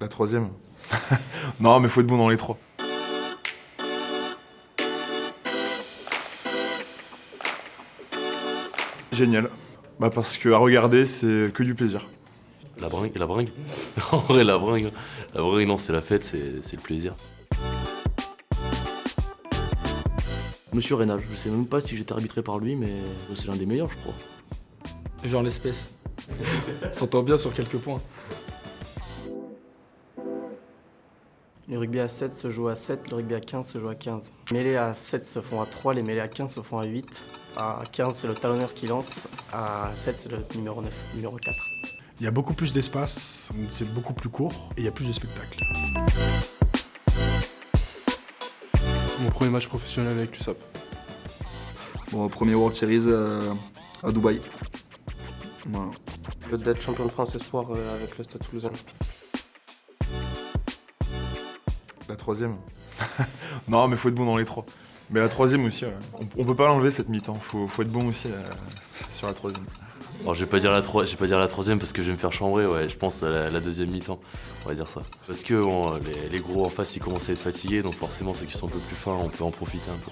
La troisième Non, mais faut être bon dans les trois. Génial. Bah parce que à regarder, c'est que du plaisir. La bringue, la bringue En vrai, la bringue, la bringue, non, c'est la fête, c'est le plaisir. Monsieur Rénal, je sais même pas si j'étais arbitré par lui, mais c'est l'un des meilleurs, je crois. Genre l'espèce. S'entend bien sur quelques points. Le rugby à 7 se joue à 7, le rugby à 15 se joue à 15. Les mêlées à 7 se font à 3, les mêlées à 15 se font à 8. À 15, c'est le talonneur qui lance. À 7, c'est le numéro 9, numéro 4. Il y a beaucoup plus d'espace, c'est beaucoup plus court et il y a plus de spectacles. Mon premier match professionnel avec l'USAP. Bon, premier World Series euh, à Dubaï. Voilà. D'être champion de France espoir euh, avec le Stade Toulousain. La troisième Non, mais faut être bon dans les trois. Mais la troisième aussi, ouais. on, on peut pas l'enlever cette mi-temps. Faut, faut être bon aussi euh, sur la troisième. Alors, je vais pas dire la je vais pas dire la troisième parce que je vais me faire chambrer, ouais. Je pense à la, deuxième mi-temps, on va dire ça. Parce que les, les gros en face, ils commencent à être fatigués, donc forcément ceux qui sont un peu plus fins, on peut en profiter un peu.